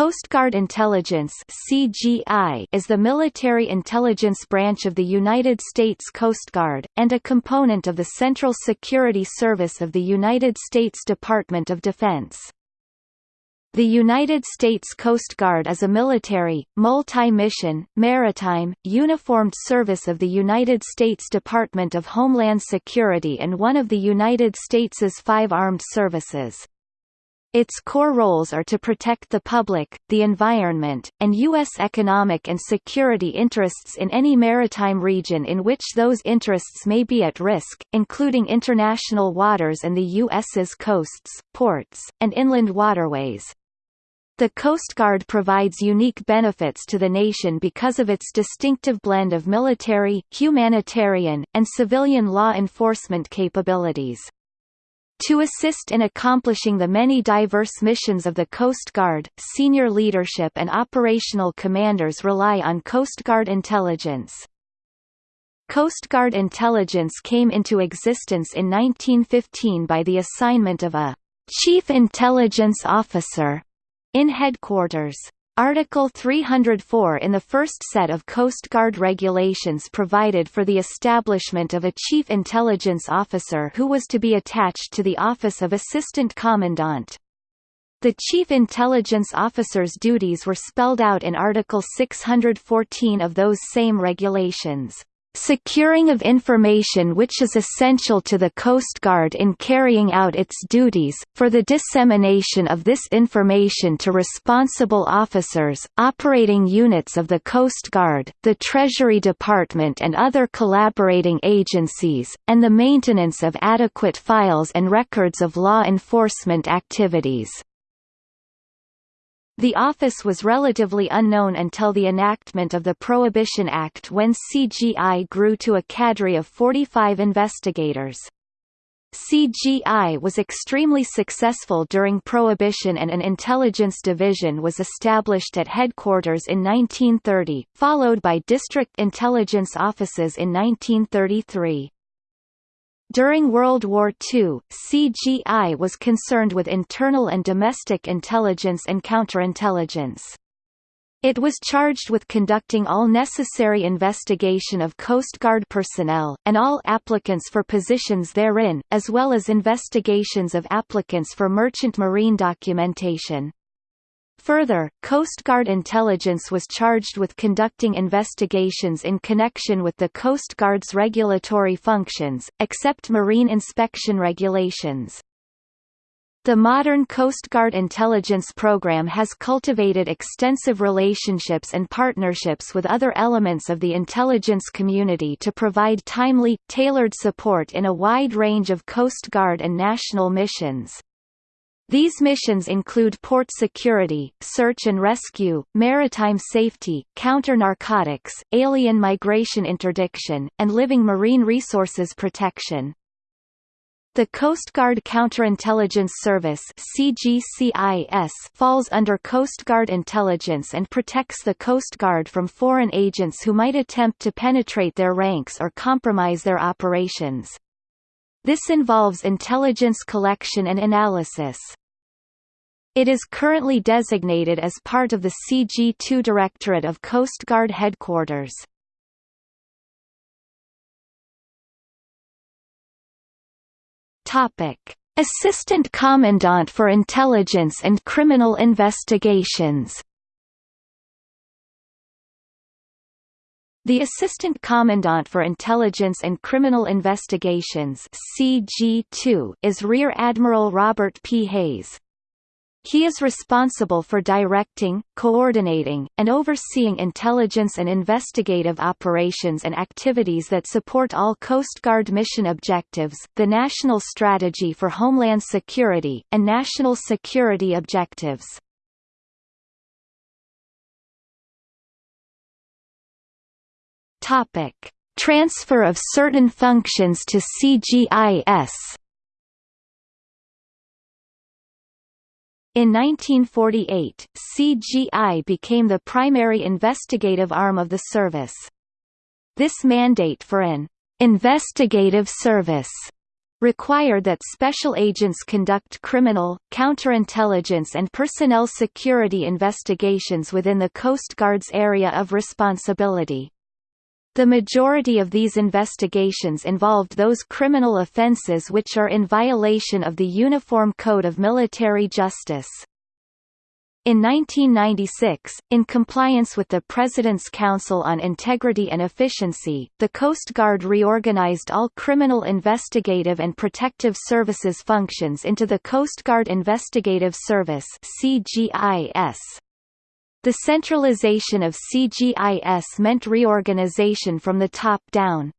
Coast Guard Intelligence (CGI) is the military intelligence branch of the United States Coast Guard and a component of the Central Security Service of the United States Department of Defense. The United States Coast Guard is a military, multi-mission, maritime, uniformed service of the United States Department of Homeland Security and one of the United States's five armed services. Its core roles are to protect the public, the environment, and U.S. economic and security interests in any maritime region in which those interests may be at risk, including international waters and the U.S.'s coasts, ports, and inland waterways. The Coast Guard provides unique benefits to the nation because of its distinctive blend of military, humanitarian, and civilian law enforcement capabilities. To assist in accomplishing the many diverse missions of the Coast Guard, senior leadership and operational commanders rely on Coast Guard intelligence. Coast Guard intelligence came into existence in 1915 by the assignment of a «Chief Intelligence Officer» in headquarters. Article 304 in the first set of Coast Guard regulations provided for the establishment of a Chief Intelligence Officer who was to be attached to the Office of Assistant Commandant. The Chief Intelligence Officer's duties were spelled out in Article 614 of those same regulations securing of information which is essential to the Coast Guard in carrying out its duties, for the dissemination of this information to responsible officers, operating units of the Coast Guard, the Treasury Department and other collaborating agencies, and the maintenance of adequate files and records of law enforcement activities. The office was relatively unknown until the enactment of the Prohibition Act when CGI grew to a cadre of 45 investigators. CGI was extremely successful during Prohibition and an intelligence division was established at headquarters in 1930, followed by district intelligence offices in 1933. During World War II, CGI was concerned with internal and domestic intelligence and counterintelligence. It was charged with conducting all necessary investigation of Coast Guard personnel, and all applicants for positions therein, as well as investigations of applicants for merchant marine documentation. Further, Coast Guard intelligence was charged with conducting investigations in connection with the Coast Guard's regulatory functions, except marine inspection regulations. The modern Coast Guard intelligence program has cultivated extensive relationships and partnerships with other elements of the intelligence community to provide timely, tailored support in a wide range of Coast Guard and national missions. These missions include port security, search and rescue, maritime safety, counter-narcotics, alien migration interdiction, and living marine resources protection. The Coast Guard Counterintelligence Service falls under Coast Guard intelligence and protects the Coast Guard from foreign agents who might attempt to penetrate their ranks or compromise their operations. This involves intelligence collection and analysis. It is currently designated as part of the CG-2 Directorate of Coast Guard Headquarters. Topic: Assistant Commandant for Intelligence and Criminal Investigations. The Assistant Commandant for Intelligence and Criminal Investigations CG2 is Rear Admiral Robert P. Hayes. He is responsible for directing, coordinating, and overseeing intelligence and investigative operations and activities that support all Coast Guard mission objectives, the National Strategy for Homeland Security, and national security objectives. Transfer of certain functions to CGIS. In 1948, CGI became the primary investigative arm of the service. This mandate for an investigative service required that special agents conduct criminal, counterintelligence and personnel security investigations within the Coast Guard's area of responsibility. The majority of these investigations involved those criminal offences which are in violation of the Uniform Code of Military Justice. In 1996, in compliance with the President's Council on Integrity and Efficiency, the Coast Guard reorganized all criminal investigative and protective services functions into the Coast Guard Investigative Service CGIS. The centralization of CGIS meant reorganization from the top down.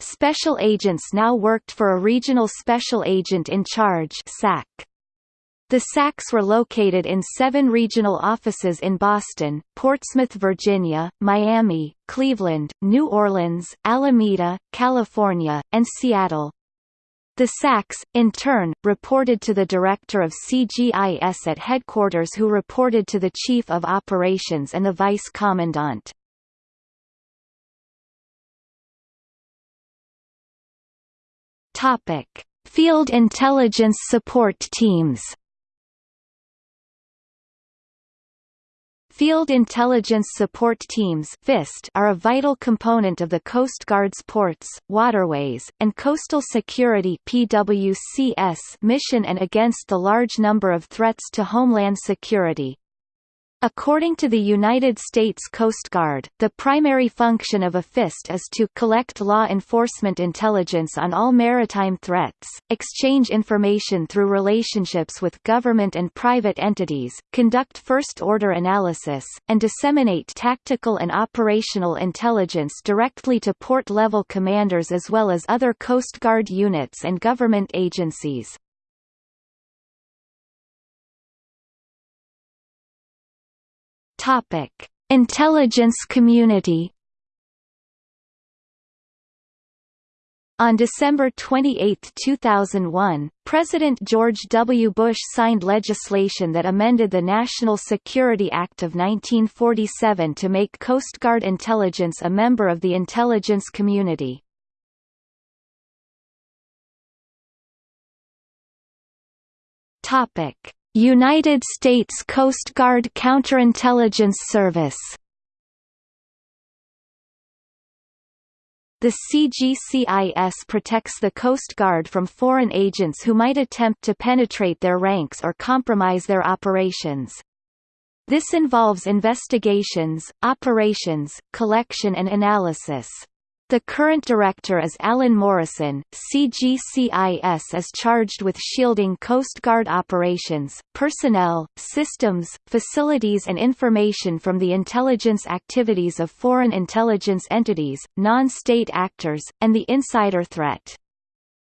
Special agents now worked for a Regional Special Agent in Charge SAC. The SACs were located in seven regional offices in Boston, Portsmouth, Virginia, Miami, Cleveland, New Orleans, Alameda, California, and Seattle. The SACs, in turn, reported to the director of CGIS at headquarters who reported to the chief of operations and the vice commandant. Field intelligence support teams. Field Intelligence Support Teams are a vital component of the Coast Guard's ports, waterways, and coastal security mission and against the large number of threats to homeland security. According to the United States Coast Guard, the primary function of a FIST is to collect law enforcement intelligence on all maritime threats, exchange information through relationships with government and private entities, conduct first-order analysis, and disseminate tactical and operational intelligence directly to port-level commanders as well as other Coast Guard units and government agencies. Topic: Intelligence community. On December 28, 2001, President George W. Bush signed legislation that amended the National Security Act of 1947 to make Coast Guard intelligence a member of the intelligence community. Topic: United States Coast Guard Counterintelligence Service The CGCIS protects the Coast Guard from foreign agents who might attempt to penetrate their ranks or compromise their operations. This involves investigations, operations, collection and analysis. The current director is Alan Morrison. CGCIS is charged with shielding Coast Guard operations, personnel, systems, facilities and information from the intelligence activities of foreign intelligence entities, non-state actors, and the insider threat.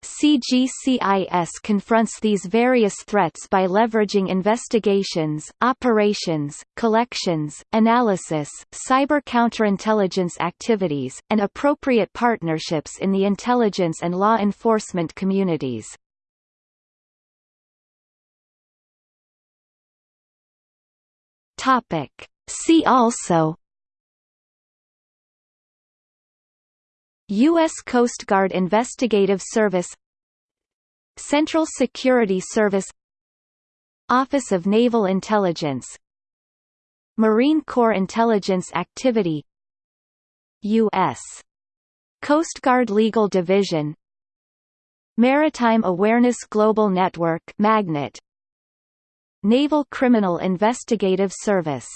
CGCIS confronts these various threats by leveraging investigations, operations, collections, analysis, cyber counterintelligence activities, and appropriate partnerships in the intelligence and law enforcement communities. See also U.S. Coast Guard Investigative Service Central Security Service Office of Naval Intelligence Marine Corps Intelligence Activity U.S. Coast Guard Legal Division Maritime Awareness Global Network Magnet Naval Criminal Investigative Service